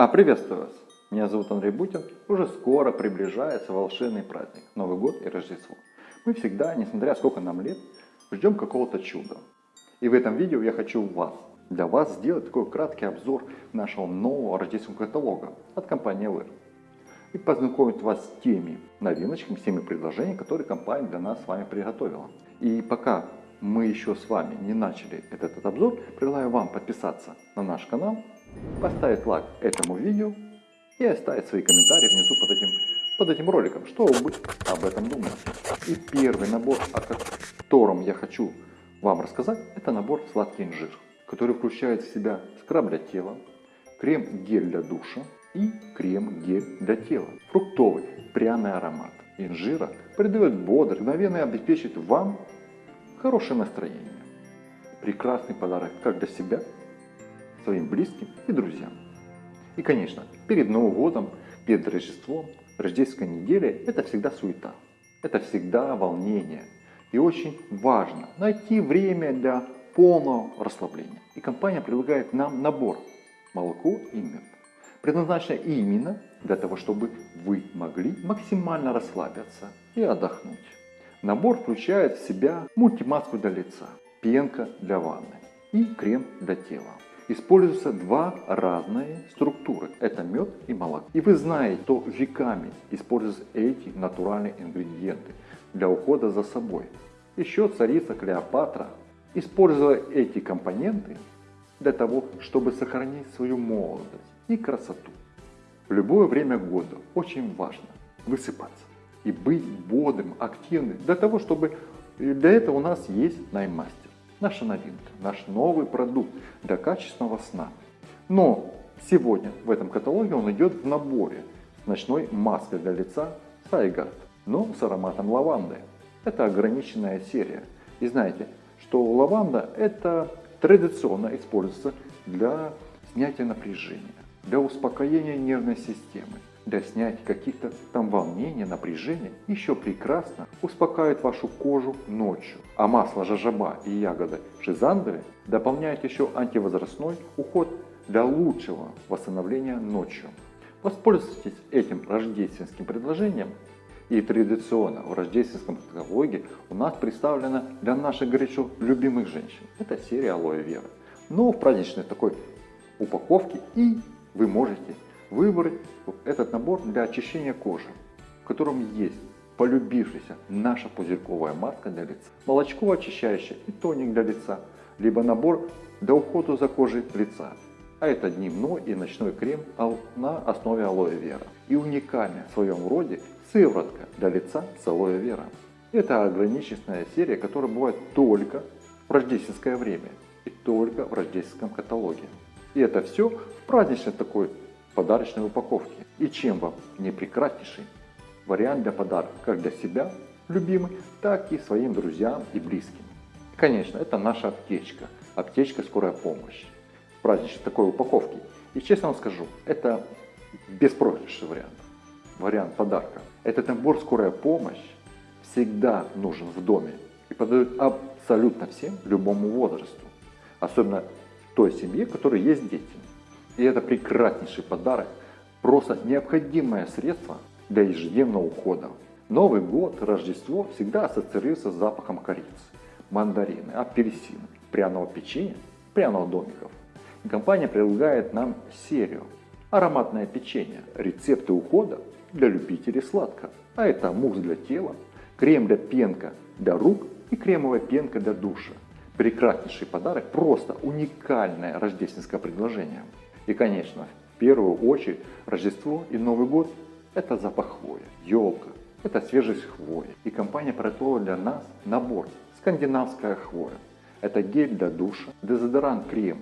А, приветствую вас! Меня зовут Андрей Бутин. Уже скоро приближается волшебный праздник, Новый год и Рождество. Мы всегда, несмотря сколько нам лет, ждем какого-то чуда. И в этом видео я хочу вас, для вас сделать такой краткий обзор нашего нового рождественского каталога от компании LR. И познакомить вас с теми новиночками, с теми предложениями, которые компания для нас с вами приготовила. И пока мы еще с вами не начали этот обзор, предлагаю вам подписаться на наш канал, поставить лайк этому видео и оставить свои комментарии внизу под этим, под этим роликом, что вы об этом думаете. И первый набор, о котором я хочу вам рассказать, это набор сладкий инжир, который включает в себя скраб для тела, крем-гель для душа и крем-гель для тела. Фруктовый пряный аромат инжира придает бодр, мгновенно обеспечит вам хорошее настроение. Прекрасный подарок как для себя, своим близким и друзьям. И, конечно, перед Новым годом, перед Рождеством, рождественской неделей это всегда суета. Это всегда волнение. И очень важно найти время для полного расслабления. И компания предлагает нам набор молоко и мед. Предназначено именно для того, чтобы вы могли максимально расслабиться и отдохнуть. Набор включает в себя мультимаску для лица, пенка для ванны и крем для тела. Используются два разные структуры. Это мед и молоко. И вы знаете, что веками используются эти натуральные ингредиенты для ухода за собой. Еще царица Клеопатра использовала эти компоненты для того, чтобы сохранить свою молодость и красоту. В любое время года очень важно высыпаться и быть бодрым, активным, для того, чтобы для этого у нас есть наймастер. Наша новинка, наш новый продукт для качественного сна. Но сегодня в этом каталоге он идет в наборе с ночной маской для лица Сайгард, но с ароматом лаванды. Это ограниченная серия. И знаете, что лаванда это традиционно используется для снятия напряжения, для успокоения нервной системы для снятия каких-то там волнений, напряжения, еще прекрасно успокаивает вашу кожу ночью. А масло жажаба и ягоды шизандеры дополняют еще антивозрастной уход для лучшего восстановления ночью. Воспользуйтесь этим рождественским предложением и традиционно в рождественском каталоге у нас представлена для наших горячо любимых женщин. Это серия алоэ вера. Но в праздничной такой упаковке и вы можете выбрать этот набор для очищения кожи, в котором есть полюбившаяся наша пузырьковая маска для лица, молочко очищающее и тоник для лица, либо набор для ухода за кожей лица. А это дневной и ночной крем на основе алоэ вера. И уникальная в своем роде сыворотка для лица с алоэ вера. Это ограниченная серия, которая бывает только в рождественское время и только в рождественском каталоге. И это все в праздничной такой подарочной упаковке. И чем вам не прекраснейший вариант для подарка, как для себя, любимый, так и своим друзьям и близким. Конечно, это наша аптечка, аптечка скорая помощь в праздничной такой упаковке. И честно вам скажу, это беспроигрышный вариант, вариант подарка. Этот набор скорая помощь всегда нужен в доме и подают абсолютно всем, любому возрасту. Особенно той семье, у которой есть дети. И это прекраснейший подарок, просто необходимое средство для ежедневного ухода. Новый год, Рождество всегда ассоциируется с запахом корицы, мандарины, апельсины, пряного печенья, пряного домиков. И компания предлагает нам серию ароматное печенье, рецепты ухода для любителей сладкого. А это мусс для тела, крем для пенка для рук и кремовая пенка для душа. Прекраснейший подарок, просто уникальное рождественское предложение. И, конечно, в первую очередь Рождество и Новый год – это запах хвоя, елка, это свежесть хвои. И компания приготовила для нас набор «Скандинавская хвоя». Это гель для душа, дезодорант крем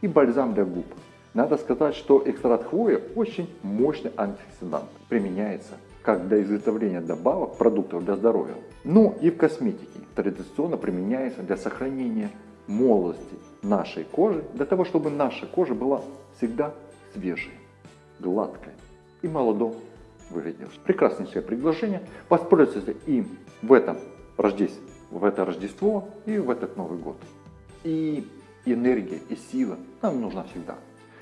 и бальзам для губ. Надо сказать, что экстракт хвои очень мощный антиоксидант. Применяется как для изготовления добавок продуктов для здоровья, но и в косметике. Традиционно применяется для сохранения молодости нашей кожи, для того, чтобы наша кожа была всегда свежей, гладкой и молодо выглядевшей. Прекраснейшее предложение. Воспользуйтесь им в этом Рождество, в это Рождество и в этот Новый год. И энергия, и сила нам нужна всегда.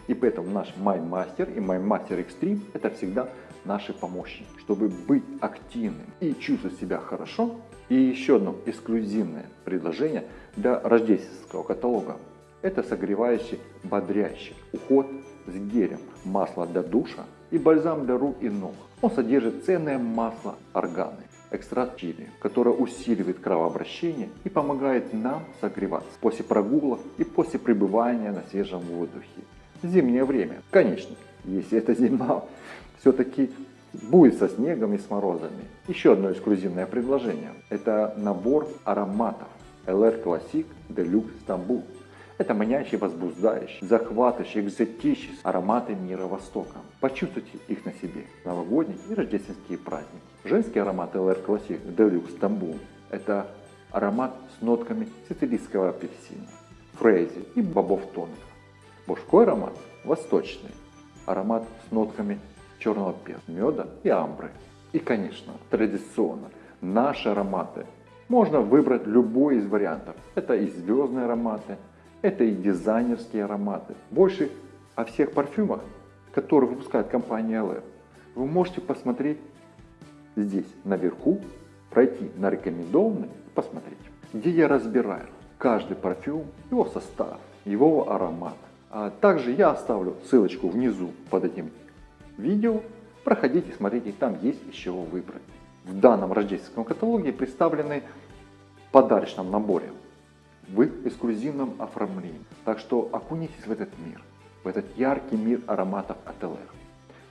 И поэтому наш MyMaster и MyMaster Extreme это всегда наши помощники. Чтобы быть активным и чувствовать себя хорошо, и еще одно эксклюзивное предложение для рождественского каталога. Это согревающий, бодрящий уход с гелем, масло для душа и бальзам для рук и ног. Он содержит ценное масло органы, экстракт чили, которое усиливает кровообращение и помогает нам согреваться после прогулок и после пребывания на свежем воздухе. Зимнее время, конечно, если это зима, все-таки будет со снегом и с морозами. Еще одно эксклюзивное предложение. Это набор ароматов LR Classic Deluxe Stambul. Это манящий, возбуждающий, захватывающий, экзотический ароматы мира Востока. Почувствуйте их на себе. Новогодние и рождественские праздники. Женский аромат LR Classic Deluxe Stambul – это аромат с нотками сицилийского апельсина, фрейзи и бобов тонов. Мужской аромат – восточный. Аромат с нотками черного перца, меда и амбры. И, конечно, традиционно, наши ароматы. Можно выбрать любой из вариантов. Это и звездные ароматы, это и дизайнерские ароматы. Больше о всех парфюмах, которые выпускает компания LR, вы можете посмотреть здесь, наверху, пройти на рекомендованные и посмотреть, где я разбираю каждый парфюм, его состав, его аромат. А также я оставлю ссылочку внизу под этим видео. Проходите, смотрите, там есть из чего выбрать. В данном рождественском каталоге представлены в подарочном наборе в эксклюзивном оформлении. Так что окунитесь в этот мир, в этот яркий мир ароматов LR.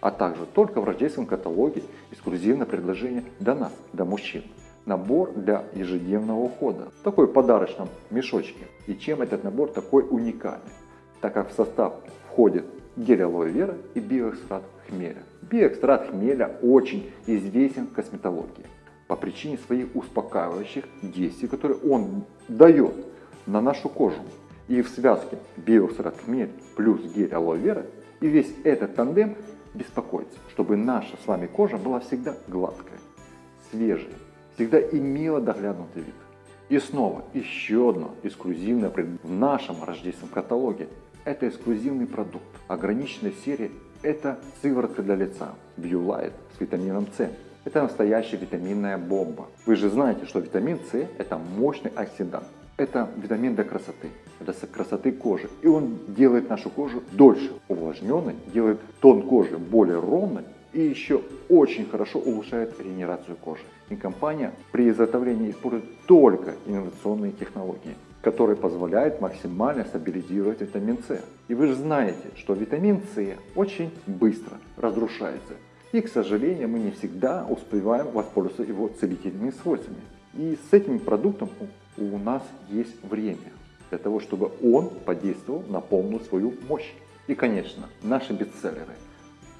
А также только в рождественском каталоге эксклюзивное предложение для нас, для мужчин. Набор для ежедневного ухода. Такой подарочном мешочке. И чем этот набор такой уникальный? Так как в состав входит гель алоэ вера и биоэкстракт хмеля. Биоэкстракт хмеля очень известен в косметологии по причине своих успокаивающих действий, которые он дает на нашу кожу. И в связке биоэкстракт хмель плюс гель алоэ вера и весь этот тандем беспокоится, чтобы наша с вами кожа была всегда гладкая, свежая, всегда имела доглянутый вид. И снова еще одно эксклюзивное в нашем рождественском каталоге. Это эксклюзивный продукт. Ограниченная серия – это сыворотка для лица BioLight с витамином С. Это настоящая витаминная бомба. Вы же знаете, что витамин С – это мощный оксидант. Это витамин для красоты, для красоты кожи. И он делает нашу кожу дольше увлажненной, делает тон кожи более ровной и еще очень хорошо улучшает регенерацию кожи. И компания при изготовлении использует только инновационные технологии которые позволяют максимально стабилизировать витамин С. И вы же знаете, что витамин С очень быстро разрушается. И, к сожалению, мы не всегда успеваем воспользоваться его целительными свойствами. И с этим продуктом у нас есть время для того, чтобы он подействовал на полную свою мощь. И, конечно, наши бестселлеры.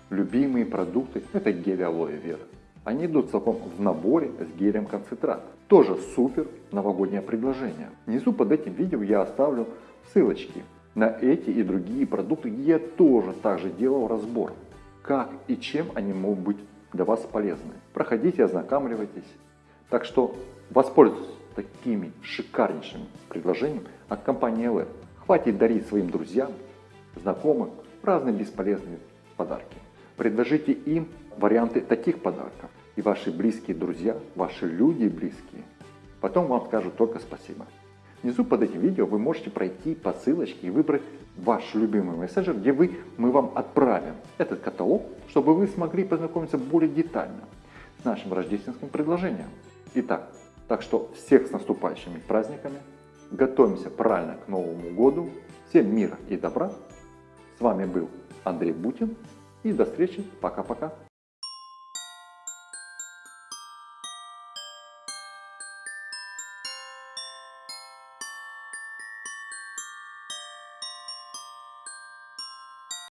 Любимые продукты – это гель алоэ вера. Они идут целиком в наборе с гелем концентрат. Тоже супер новогоднее предложение. Внизу под этим видео я оставлю ссылочки на эти и другие продукты, где я тоже также делал разбор, как и чем они могут быть для вас полезны. Проходите, ознакомливайтесь. Так что воспользуйтесь такими шикарнейшими предложениями от компании LR. Хватит дарить своим друзьям, знакомым разные бесполезные подарки. Предложите им варианты таких подарков. И ваши близкие друзья, ваши люди близкие, потом вам скажут только спасибо. Внизу под этим видео вы можете пройти по ссылочке и выбрать ваш любимый мессенджер, где вы, мы вам отправим этот каталог, чтобы вы смогли познакомиться более детально с нашим рождественским предложением. Итак, так что всех с наступающими праздниками. Готовимся правильно к Новому году. Всем мира и добра. С вами был Андрей Бутин. И до встречи. Пока-пока.